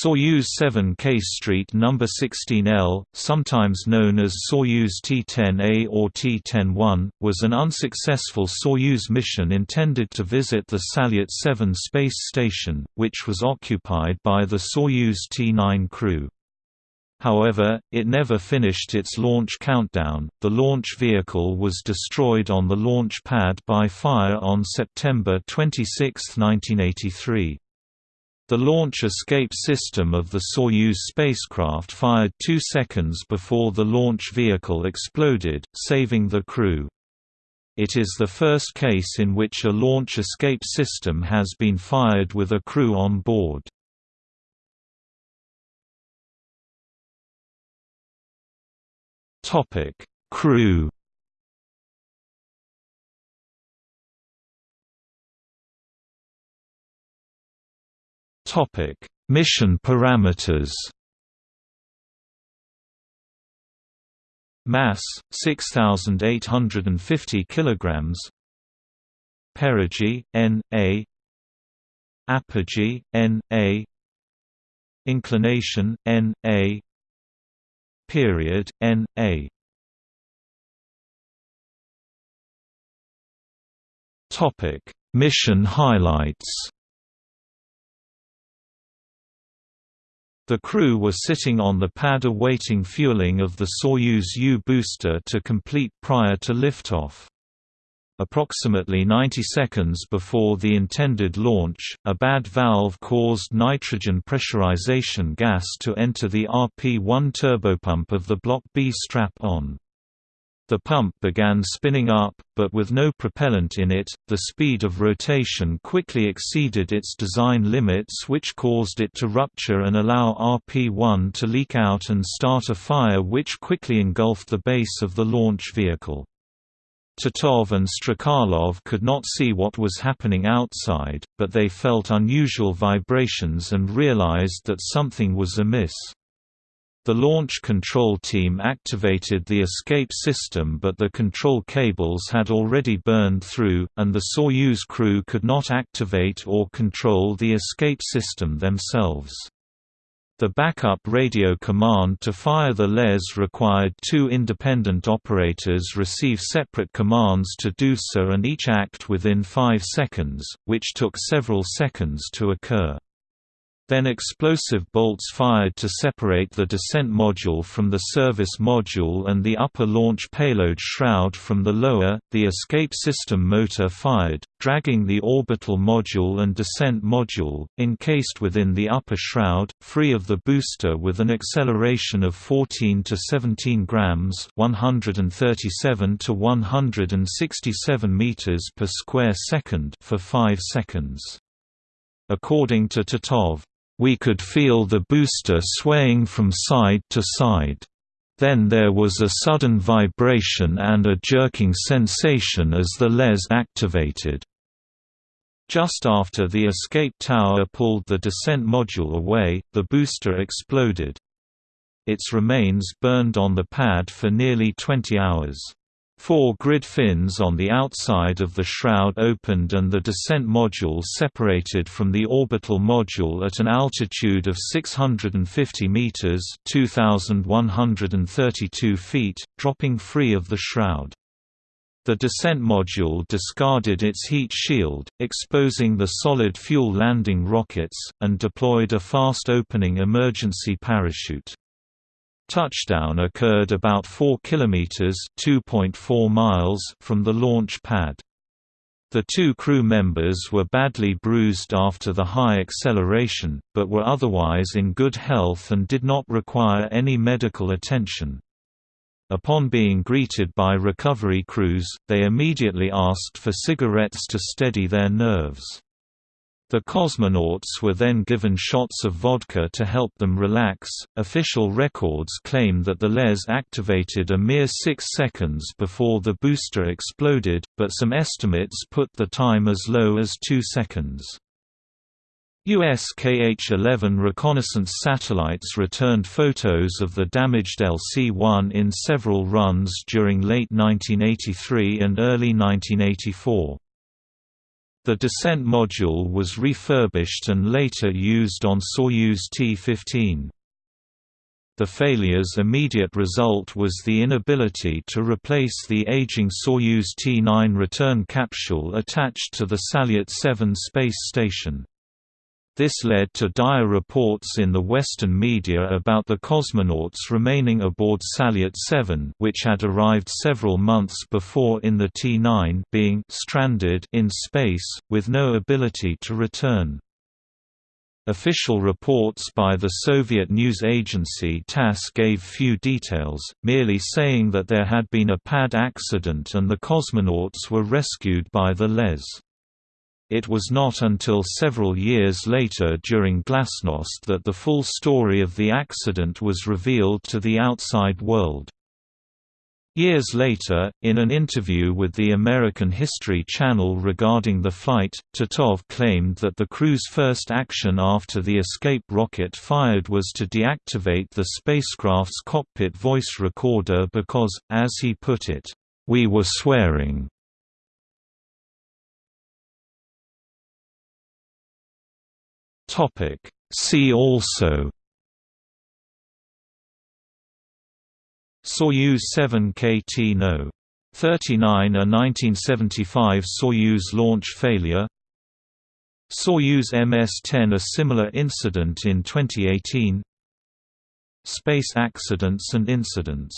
Soyuz 7 K Street No. 16L, sometimes known as Soyuz T-10A or T-10-1, was an unsuccessful Soyuz mission intended to visit the Salyut 7 space station, which was occupied by the Soyuz T-9 crew. However, it never finished its launch countdown. The launch vehicle was destroyed on the launch pad by fire on September 26, 1983. The launch escape system of the Soyuz spacecraft fired two seconds before the launch vehicle exploded, saving the crew. It is the first case in which a launch escape system has been fired with a crew on board. Crew Topic: Mission parameters. Mass 6850 kilograms. Perigee N A. Apogee N A. Inclination N A. Period N A. Topic Mission highlights The crew was sitting on the pad awaiting fueling of the Soyuz U booster to complete prior to liftoff. Approximately 90 seconds before the intended launch, a bad valve caused nitrogen pressurization gas to enter the RP-1 turbopump of the Block B strap-on. The pump began spinning up, but with no propellant in it, the speed of rotation quickly exceeded its design limits which caused it to rupture and allow RP-1 to leak out and start a fire which quickly engulfed the base of the launch vehicle. Titov and Strekalov could not see what was happening outside, but they felt unusual vibrations and realized that something was amiss. The launch control team activated the escape system but the control cables had already burned through, and the Soyuz crew could not activate or control the escape system themselves. The backup radio command to fire the LES required two independent operators receive separate commands to do so and each act within 5 seconds, which took several seconds to occur. Then explosive bolts fired to separate the descent module from the service module and the upper launch payload shroud from the lower. The escape system motor fired, dragging the orbital module and descent module, encased within the upper shroud, free of the booster with an acceleration of 14 to 17 grams, 137 to 167 meters per square second for 5 seconds. According to Titov, we could feel the booster swaying from side to side. Then there was a sudden vibration and a jerking sensation as the LES activated. Just after the escape tower pulled the descent module away, the booster exploded. Its remains burned on the pad for nearly 20 hours. Four grid fins on the outside of the shroud opened and the descent module separated from the orbital module at an altitude of 650 meters (2132 feet), dropping free of the shroud. The descent module discarded its heat shield, exposing the solid fuel landing rockets, and deployed a fast-opening emergency parachute. Touchdown occurred about 4 kilometers (2.4 miles) from the launch pad. The two crew members were badly bruised after the high acceleration, but were otherwise in good health and did not require any medical attention. Upon being greeted by recovery crews, they immediately asked for cigarettes to steady their nerves. The cosmonauts were then given shots of vodka to help them relax. Official records claim that the LES activated a mere six seconds before the booster exploded, but some estimates put the time as low as two seconds. US KH-11 reconnaissance satellites returned photos of the damaged LC-1 in several runs during late 1983 and early 1984. The descent module was refurbished and later used on Soyuz T-15. The failure's immediate result was the inability to replace the aging Soyuz T-9 return capsule attached to the Salyut 7 space station. This led to dire reports in the Western media about the cosmonauts remaining aboard Salyut 7 which had arrived several months before in the T-9 being stranded in space, with no ability to return. Official reports by the Soviet news agency TASS gave few details, merely saying that there had been a pad accident and the cosmonauts were rescued by the LES. It was not until several years later during Glasnost that the full story of the accident was revealed to the outside world. Years later, in an interview with the American History Channel regarding the flight, Titov claimed that the crew's first action after the escape rocket fired was to deactivate the spacecraft's cockpit voice recorder because, as he put it, "...we were swearing." See also Soyuz 7 KT No. 39 A 1975 Soyuz launch failure Soyuz MS-10 A similar incident in 2018 Space accidents and incidents